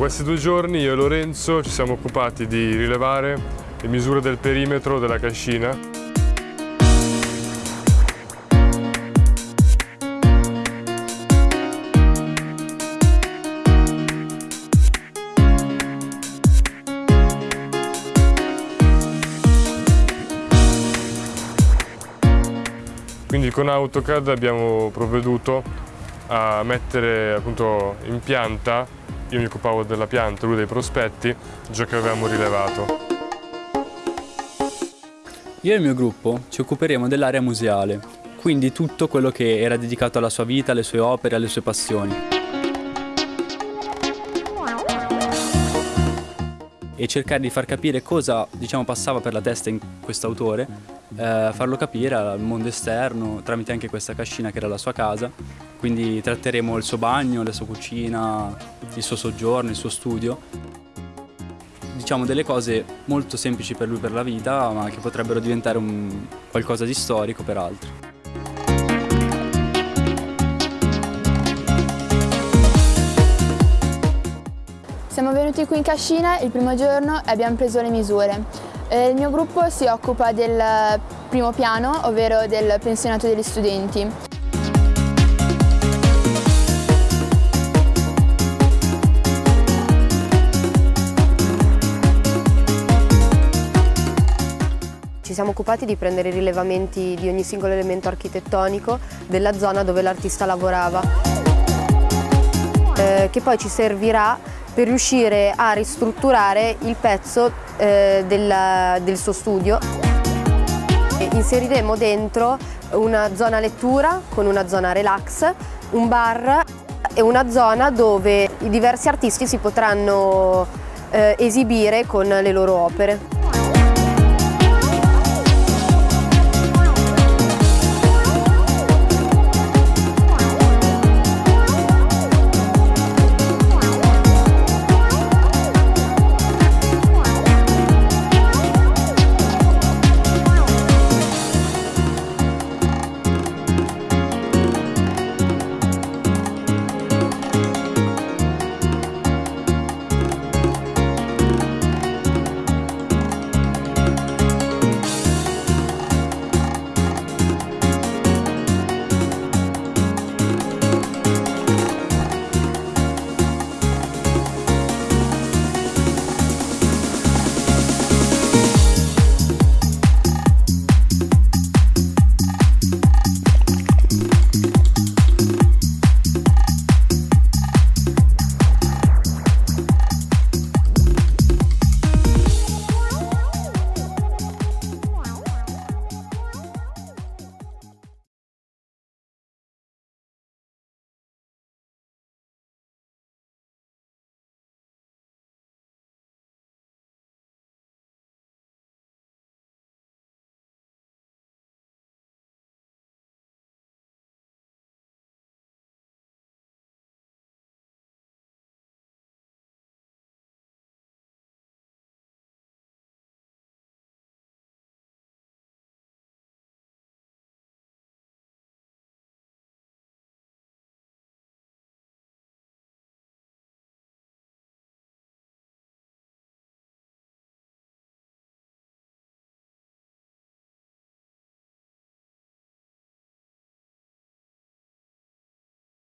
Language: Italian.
questi due giorni io e Lorenzo ci siamo occupati di rilevare le misure del perimetro della cascina. Quindi con AutoCAD abbiamo provveduto a mettere appunto in pianta, io mi occupavo della pianta, lui dei prospetti, ciò che avevamo rilevato. Io e il mio gruppo ci occuperemo dell'area museale, quindi tutto quello che era dedicato alla sua vita, alle sue opere, alle sue passioni. E cercare di far capire cosa diciamo, passava per la testa in questo autore, eh, farlo capire al mondo esterno tramite anche questa cascina che era la sua casa. Quindi tratteremo il suo bagno, la sua cucina, il suo soggiorno, il suo studio diciamo delle cose molto semplici per lui per la vita, ma che potrebbero diventare un qualcosa di storico per altri. Siamo venuti qui in cascina il primo giorno e abbiamo preso le misure. Eh, il mio gruppo si occupa del primo piano, ovvero del pensionato degli studenti. Siamo occupati di prendere i rilevamenti di ogni singolo elemento architettonico della zona dove l'artista lavorava, eh, che poi ci servirà per riuscire a ristrutturare il pezzo eh, del, del suo studio. E inseriremo dentro una zona lettura con una zona relax, un bar e una zona dove i diversi artisti si potranno eh, esibire con le loro opere.